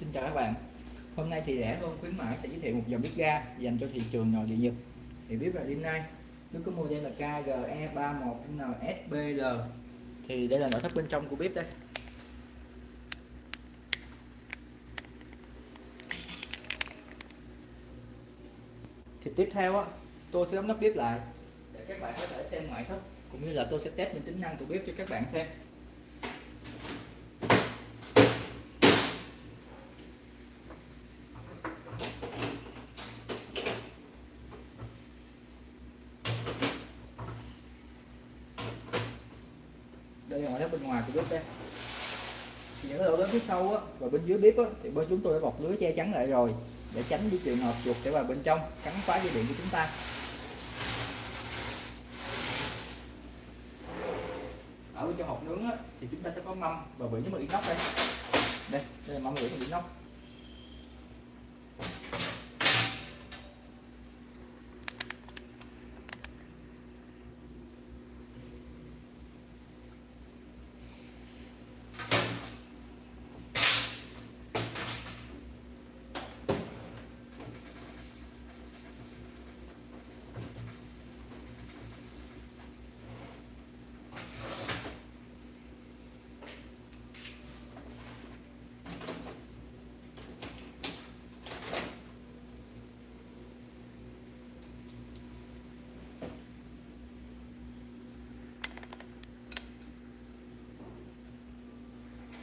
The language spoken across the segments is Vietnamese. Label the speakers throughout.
Speaker 1: Xin chào các bạn. Hôm nay thì rẻ hơn, khuyến mãi sẽ giới thiệu một dòng bếp ga dành cho thị trường nội địa Nhật. Thì bếp là đêm nay. bếp có model là KGE31NSBL thì đây là nội thất bên trong của bếp đây. Thì tiếp theo á, tôi sẽ đóng nắp bếp lại để các bạn có thể xem ngoại thất cũng như là tôi sẽ test những tính năng của bếp cho các bạn xem đây là ngoại thất bên ngoài của bếp đây. Những cái lỗ lớn phía sau á và bên dưới bếp á, thì bên chúng tôi đã bọc lưới che chắn lại rồi để tránh những trường hợp chuột sẽ vào bên trong cắn phá dây điện của chúng ta. Ở bên trong hộp nướng á, thì chúng ta sẽ có mâm và bị những bằng inox đây. Đây đây là mâm bị bằng inox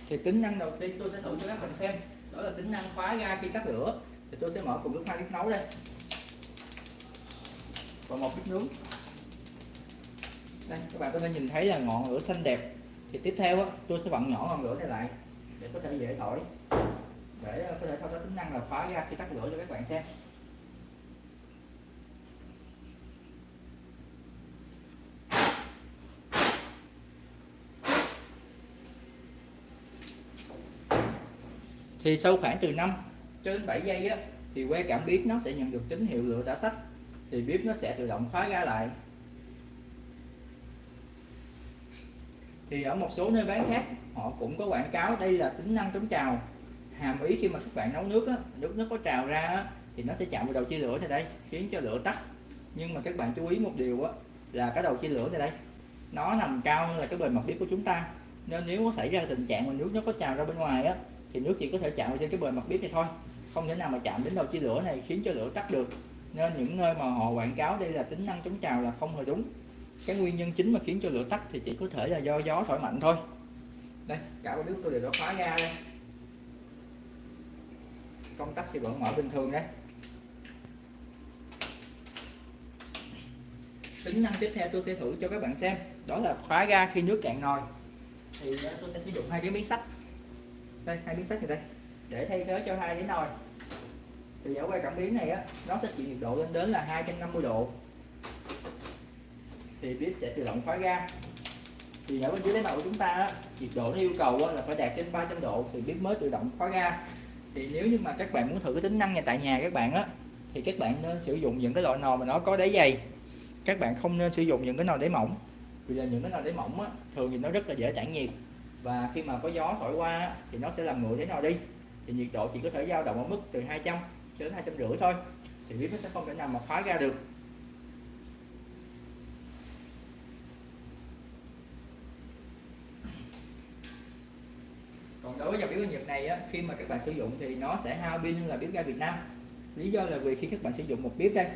Speaker 1: thì tính năng đầu tiên tôi sẽ thử cho các bạn xem. Đó là tính năng khóa ga khi tắt lửa. Thì tôi sẽ mở cùng lúc hai bếp nấu đây. Và một bếp nướng. Đây các bạn có thể nhìn thấy là ngọn lửa xanh đẹp. Thì tiếp theo á, tôi sẽ vặn nhỏ ngọn lửa này lại để có thể dễ thổi. Để ờ, có thể thao tác tính năng là khóa ga khi tắt lửa cho các bạn xem. Thì sau khoảng từ 5 cho đến 7 giây á thì que cảm biến nó sẽ nhận được tín hiệu lửa đã tắt. Thì bếp nó sẽ tự động khóa ra lại. Thì ở một số nơi bán khác họ cũng có quảng cáo đây là tính năng chống trào. Hàm ý khi mà các bạn nấu nước á, nước nó có trào ra á, thì nó sẽ chạm vào đầu chia lửa này đây khiến cho lửa tắt. Nhưng mà các bạn chú ý một điều á, là cái đầu chia lửa này đây nó nằm cao hơn là cái bề mặt bếp của chúng ta. Nên nếu có xảy ra tình trạng mà nước nó có trào ra bên ngoài á thì nước chỉ có thể chạm vào trên cái bề mặt bếp này thôi. Không thể nào mà chạm đến đầu chia lửa này khiến cho lửa tắt được. Nên những nơi mà họ quảng cáo đây là tính năng chống trào là không hề đúng. Cái nguyên nhân chính mà khiến cho lửa tắt thì chỉ có thể là do gió thổi mạnh thôi. Đây, cả ba bếp tôi đều đã khóa ra đây. Công tắc thì vẫn mở bình thường đấy tính năng tiếp theo tôi sẽ thử cho các bạn xem, đó là khóa ga khi nước cạn nồi. Thì ờ, tôi sẽ sử dụng hai cái miếng sắt đây hai miếng sắt này đây. Để. Thay thế cho hai cái nồi. Thì ở quay cảm biến này á nó sẽ chịu nhiệt độ lên đến là 250 độ. Thì bếp sẽ tự động khóa ga. Thì ở bên dưới đáy nồi của chúng ta á, nhiệt độ nó yêu cầu á, là phải đạt trên 300 độ thì bếp mới tự động khóa ga. Thì nếu như mà các bạn muốn thử cái tính năng này tại nhà các bạn á thì các bạn nên sử dụng những cái loại nồi mà nó có đáy dày. Các bạn không nên sử dụng những cái nồi đáy mỏng vì là những cái nồi đáy mỏng á, thường thì nó rất là dễ tản nhiệt và khi mà có gió thổi qua thì nó sẽ làm nguội đáy nồi đi. Thì nhiệt độ chỉ có thể dao động ở mức từ 200 cho đến hai trăm rưỡi thôi. Thì bếp nó sẽ không thể nào mà khóa ra được. Còn đối với dòng bếp ga Nhật này á, khi mà các bạn sử dụng thì nó sẽ hao pin hơn là bếp ga Việt Nam. Lý do là vì khi các bạn sử dụng một bếp đây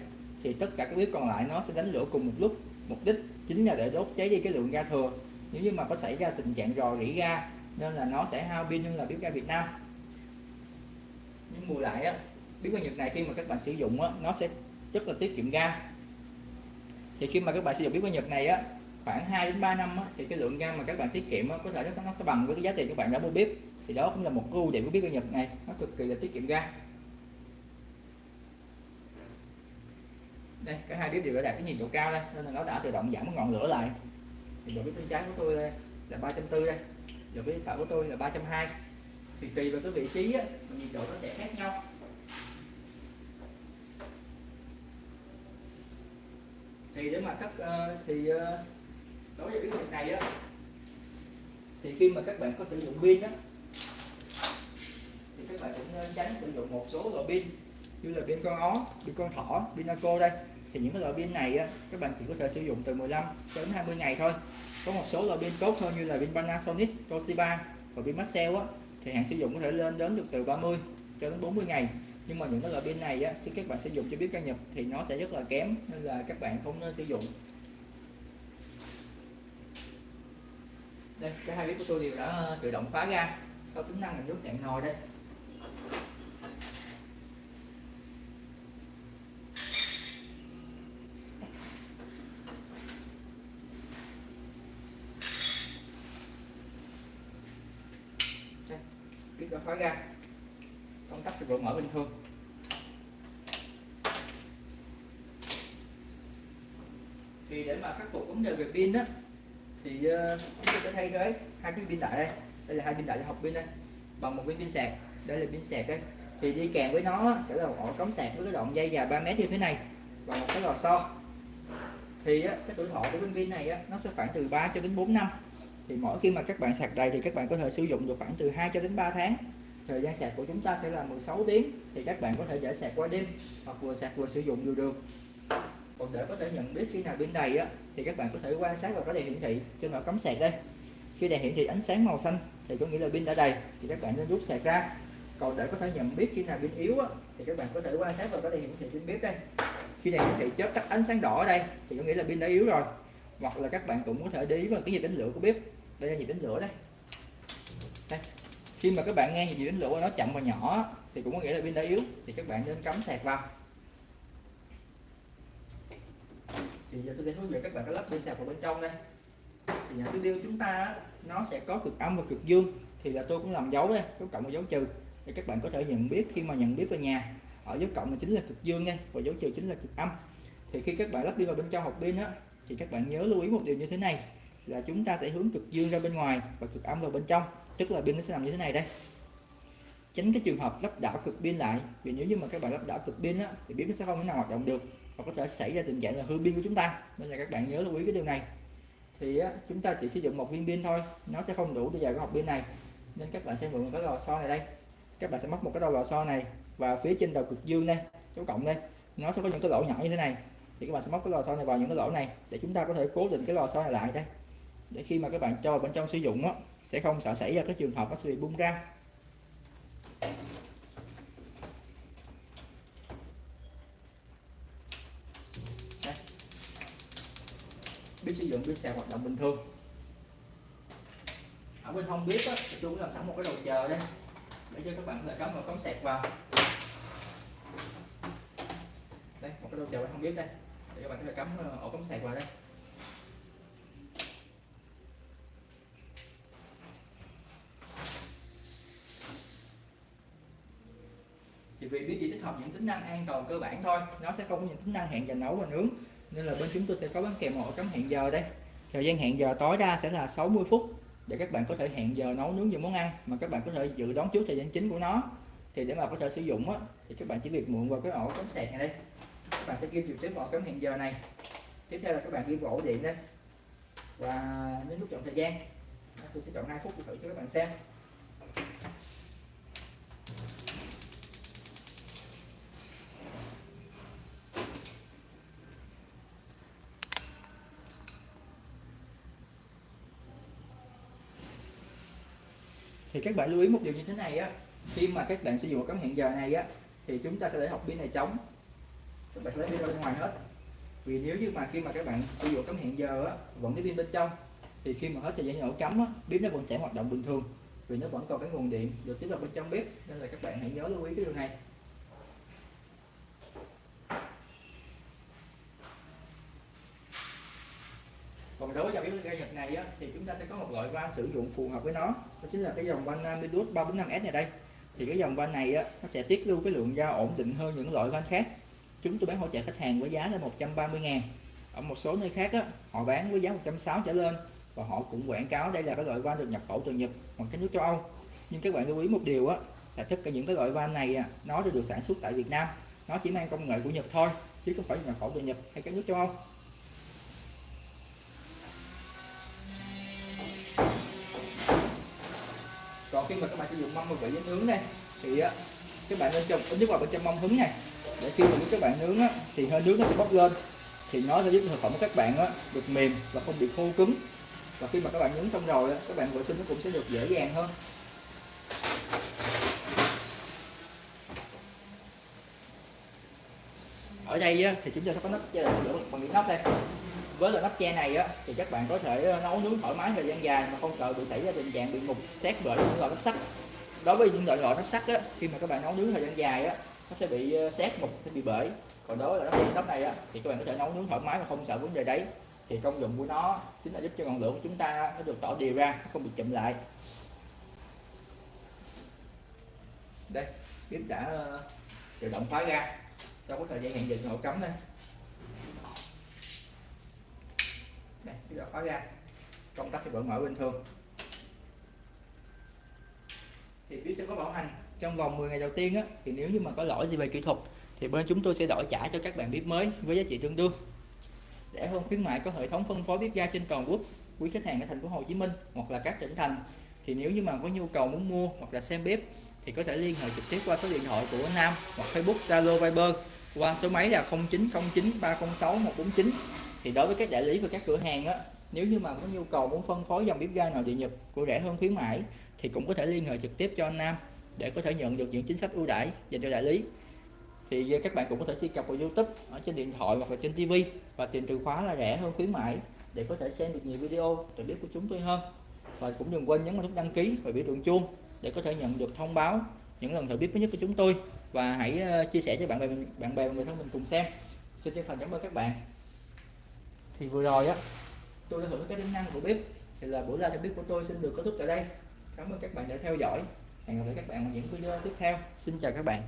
Speaker 1: thì tất cả các bếp còn lại nó sẽ đánh lửa cùng một lúc mục đích chính là để đốt cháy đi cái lượng ga thừa nếu như mà có xảy ra tình trạng rò rỉ ga nên là nó sẽ hao pin hơn là bếp ga Việt Nam. Nhưng bù lại á bếp ga Nhật này khi mà các bạn sử dụng á nó sẽ rất là tiết kiệm ga. Thì khi mà các bạn sử dụng bếp ga Nhật này á khoảng 2 đến 3 năm á, thì cái lượng ga mà các bạn tiết kiệm á, có thể nó, nó sẽ bằng với cái giá tiền các bạn đã mua bếp. Thì đó cũng là một ưu điểm của bếp ga Nhật này nó cực kỳ là tiết kiệm ga. Đây cả hai bếp đều đã đạt cái nhiệt độ cao đây nên là nó đã tự động giảm ngọn lửa lại thì độ bếp bên trái của tôi đây là 340 đây. Độ bên phải của tôi là 320 thì tùy vào cái vị trí á, nhiệt độ nó sẽ khác nhau. Thì để mà các uh, thì uh, đối với cái việc này á thì khi mà các bạn có sử dụng pin á thì các bạn cũng tránh sử dụng một số loại pin như là pin con ó pin con thỏ pin naco đây thì những cái loại pin này á, các bạn chỉ có thể sử dụng từ 15 đến 20 ngày thôi. Có một số loại pin tốt hơn như là pin Panasonic, Toshiba và pin Maxell á thì hạn sử dụng có thể lên đến được từ 30 cho đến 40 ngày. Nhưng mà những cái loại pin này á, khi các bạn sử dụng cho biết ga nhập thì nó sẽ rất là kém nên là các bạn không nên sử dụng. Đây cái hai bếp của tôi đều đã ờ, tự động khóa ra. Sau tính năng là nước cạn nồi đây. Bếp cho khóa ra. Công tắc thì vẫn mở bình thường. Thì để mà khắc phục vấn đề về pin đó thì ờ, chúng tôi sẽ thay thế hai cái pin đại đây. Đây là hai pin đại học pin đây bằng một viên pin sạc. Đây là pin sạc đây. Thì đi kèm với nó sẽ là một ổ cắm sạc với cái đoạn dây dài 3 mét như thế này và một cái lò xo. Thì á, cái tuổi thọ của viên pin này á, nó sẽ khoảng từ 3 cho đến 4 năm thì mỗi khi mà các bạn sạc đầy thì các bạn có thể sử dụng được khoảng từ 2 cho đến 3 tháng. Thời gian sạc của chúng ta sẽ là 16 tiếng thì các bạn có thể để sạc qua đêm hoặc vừa sạc vừa sử dụng đều được. Còn để có thể nhận biết khi nào pin đầy á, thì các bạn có thể quan sát vào cái đèn hiển thị trên nồi cắm sạc đây. Khi đèn hiển thị ánh sáng màu xanh thì có nghĩa là pin đã đầy thì các bạn nên rút sạc ra. Còn để có thể nhận biết khi nào pin yếu á, thì các bạn có thể quan sát vào cái đèn hiển thị trên bếp đây. Khi đèn hiển thị chớp tắt ánh sáng đỏ ở đây thì có nghĩa là pin đã yếu rồi hoặc là các bạn cũng có thể để ý vào cái nhịp đánh lửa của bếp. Đây là nhịp đánh lửa đây. Đây. Khi mà các bạn nghe nhịp đánh lửa nó chậm và nhỏ, thì cũng có nghĩa là pin đã yếu, thì các bạn nên cắm sạc vào. Thì giờ tôi sẽ hướng dẫn các bạn cái lắp pin sạc vào bên trong đây. Thì nhà tiêu chúng ta nó sẽ có cực âm và cực dương. Thì là tôi cũng làm dấu đây, dấu cộng và dấu trừ. Để các bạn có thể nhận biết khi mà nhận biết về nhà, ở dấu cộng là chính là cực dương nha, và dấu trừ chính là cực âm. Thì khi các bạn lắp pin vào bên trong hộp pin á thì các bạn nhớ lưu ý một điều như thế này là chúng ta sẽ hướng cực dương ra bên ngoài và cực âm vào bên trong tức là pin nó sẽ nằm như thế này đây. Tránh cái trường hợp lắp đảo cực pin lại vì nếu như mà các bạn lắp đảo cực pin á, thì pin nó sẽ không thể nào hoạt động được và có thể xảy ra tình trạng là hư pin của chúng ta. Nên là các bạn nhớ lưu ý cái điều này. Thì á, chúng ta chỉ sử dụng một viên pin thôi nó sẽ không đủ để vào cái hộp pin này. Nên các bạn sẽ mượn cái lò xo này đây. Các bạn sẽ móc một cái đầu lò xo này và phía trên đầu cực dương đây dấu cộng đây. Nó sẽ có những cái lỗ nhỏ như thế này thì các bạn sẽ móc cái lò xo này vào những cái lỗ này để chúng ta có thể cố định cái lò xo này lại đây. Để khi mà các bạn cho bên trong sử dụng đó, sẽ không sợ xảy ra cái trường hợp nó sẽ bị bung ra. Biết sử dụng biết sạc hoạt động bình thường. Ở bên hông bếp á, thì tôi cũng làm sẵn một cái đầu chờ đây để cho các bạn có thể cắm vào cắm sạc vào. Đây một cái đầu chờ bên hông bếp đây các bạn có thể cắm ờ, ổ cắm sạc vào đây. Chỉ vì biết chỉ tích hợp những tính năng an toàn cơ bản thôi, nó sẽ không có những tính năng hẹn giờ nấu và nướng. Nên là bên chúng tôi sẽ có bán kèm ổ cắm hẹn giờ đây. Thời gian hẹn giờ tối đa sẽ là 60 phút để các bạn có thể hẹn giờ nấu nướng những món ăn mà các bạn có thể dự đoán trước thời gian chính của nó. Thì để mà có thể sử dụng á, thì các bạn chỉ việc mượn vào cái ổ cắm sạc này đây các bạn sẽ ghim trực tiếp vào cái hẹn giờ này. Tiếp theo là các bạn ghim vào ổ điện đây. Và nhấn nút chọn thời gian. Tôi sẽ chọn 2 phút thử cho các bạn xem. Thì các bạn lưu ý một điều như thế này á. Khi mà các bạn sử dụng cắm hẹn giờ này á, thì chúng ta sẽ để học pin này trống các bạn sẽ lấy pin ra bên ngoài hết. Vì nếu như mà khi mà các bạn sử dụng cắm hẹn giờ á vẫn cái pin bên trong thì khi mà hết thời gian nổ cắm á bếp nó vẫn sẽ hoạt động bình thường. Vì nó vẫn còn cái nguồn điện được tiếp vào bên trong bếp nên là các bạn hãy nhớ lưu ý cái điều này. Còn đối với dòng ga Nhật này á, thì chúng ta sẽ có một loại van sử dụng phù hợp với nó. Đó chính là cái dòng van Amidus 345S này đây. Thì cái dòng van này á, nó sẽ tiết lưu cái lượng ga ổn định hơn những loại van khác chúng tôi bán hỗ trợ khách hàng với giá là 130 ngàn. Ở một số nơi khác á, họ bán với giá 160 trở lên và họ cũng quảng cáo đây là cái loại van được nhập khẩu từ Nhật hoặc các nước châu Âu. Nhưng các bạn lưu ý một điều á là tất cả những cái loại van này à, nó đều được sản xuất tại Việt Nam. Nó chỉ mang công nghệ của Nhật thôi chứ không phải nhập khẩu từ Nhật hay các nước châu Âu. Còn khi mà các bạn sử dụng mâm và vỉ nướng đây thì các bạn nên trồng ít nước vào bên trong mâm hứng này để khi mà các bạn nướng á, thì hơi nước nó sẽ bốc lên. Thì nó sẽ giúp thực phẩm của các bạn á, được mềm và không bị khô cứng. Và khi mà các bạn nướng xong rồi á, các bạn vệ sinh nó cũng sẽ được dễ dàng hơn. Ở đây á, thì chúng ta sẽ có nắp che lửa bằng những nắp đây. Với loại nắp che này á thì các bạn có thể ờ, nấu nướng thoải mái thời gian dài mà không sợ bị xảy ra tình trạng bị mục xét bởi những loại nắp sắt. Đối với những loại loại nắp sắt á khi mà các bạn nấu nướng thời gian dài á nó sẽ bị ờ, xét mục, sẽ bị bể. Còn đối với là nắp nắp này á, thì các bạn có thể nấu nướng thoải mái mà không sợ vấn đề đấy. Thì công dụng của nó chính là giúp cho ngọn lửa của chúng ta nó được tỏ đều ra không bị chậm lại. Đây bếp đã ờ, tự động khóa ra. Sau có thời gian hẹn định hộ cấm đây đây bếp đã khóa ra. Công tắc thì vẫn mở bình thường. Thì bếp sẽ có bảo hành trong vòng 10 ngày đầu tiên á, thì nếu như mà có lỗi gì về kỹ thuật, thì bên chúng tôi sẽ đổi trả cho các bạn bếp mới với giá trị tương đương. Rẻ hơn khuyến mại có hệ thống phân phối bếp ga trên toàn quốc, quý khách hàng ở thành phố Hồ Chí Minh hoặc là các tỉnh thành. Thì nếu như mà có nhu cầu muốn mua hoặc là xem bếp, thì có thể liên hệ trực tiếp qua số điện thoại của Nam hoặc Facebook, Zalo, Viber qua số máy là 0909 306 149 thì đối với các đại lý và các cửa hàng á, nếu như mà có nhu cầu muốn phân phối dòng bếp ga nào địa Nhật của rẻ hơn khuyến mãi, thì cũng có thể liên hệ trực tiếp cho anh Nam để có thể nhận được những chính sách ưu đãi dành cho đại lý. Thì các bạn cũng có thể truy cập vào YouTube, ở trên điện thoại hoặc là trên TV và tìm từ khóa là rẻ hơn khuyến mãi để có thể xem được nhiều video từ bếp của chúng tôi hơn. Và cũng đừng quên nhấn vào nút đăng ký và biểu tượng chuông để có thể nhận được thông báo những lần thử bếp mới nhất của chúng tôi. Và hãy ờ, chia sẻ cho bạn bè bạn bè và người thân mình cùng xem. Xin chân thành cảm ơn các bạn. Thì vừa rồi á, tôi đã thử cái tính năng của bếp. Thì là buổi live bếp của tôi xin được kết thúc tại đây. Cảm ơn các bạn đã theo dõi hẹn gặp lại các bạn ở những video tiếp theo. Xin chào các bạn.